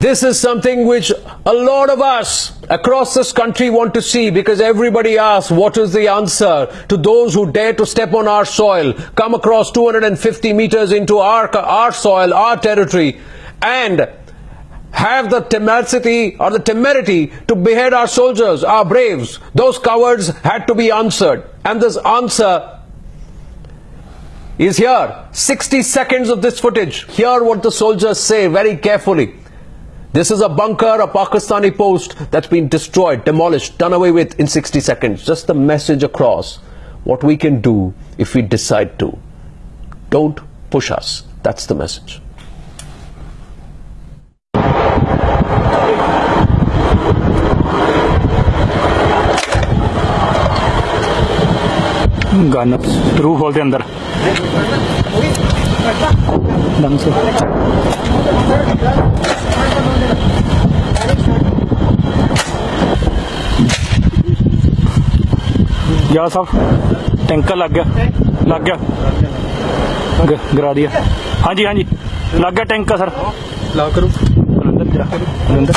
This is something which a lot of us across this country want to see because everybody asks what is the answer to those who dare to step on our soil, come across 250 meters into our, our soil, our territory, and have the temerity or the temerity to behead our soldiers, our braves. Those cowards had to be answered. And this answer is here. 60 seconds of this footage. Hear what the soldiers say very carefully. This is a bunker, a Pakistani post that's been destroyed, demolished, done away with in 60 seconds. Just the message across what we can do if we decide to. Don't push us. That's the message. Gun रूह खोलते अंदर ढंग से या साहब tanker लग गया लग गया गिरा दिया हाँ जी हाँ जी लग गया टैंकर सर लाओ करो अंदर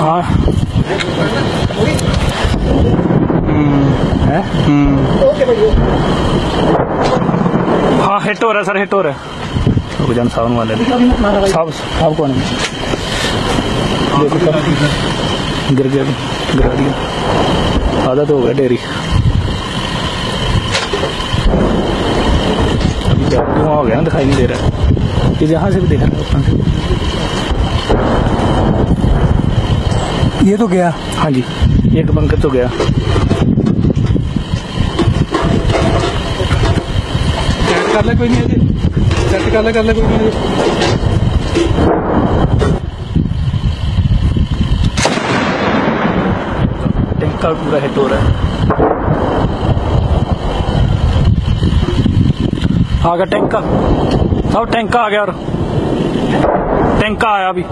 हाँ है हाँ हिट हो रहा है सर हिट हो रहा है रुक जान सावन वाले साहब साहब कौन है देखो सर गिर गया गिरा दिया। आधा तो हो गया डेरी। अभी जब धुआँ हो गया ना दिखाई नहीं दे रहा है। ये यहाँ से भी दिख रहा है ये तो गया। हाँ जी एक बंकर तो गया। कर ले कोई नहीं कर ले कर ले कोई नहीं टैंका पूरा हिट हो रहा है। आ गया टैंका सब टैंका आ गया और टैंका आया अभी।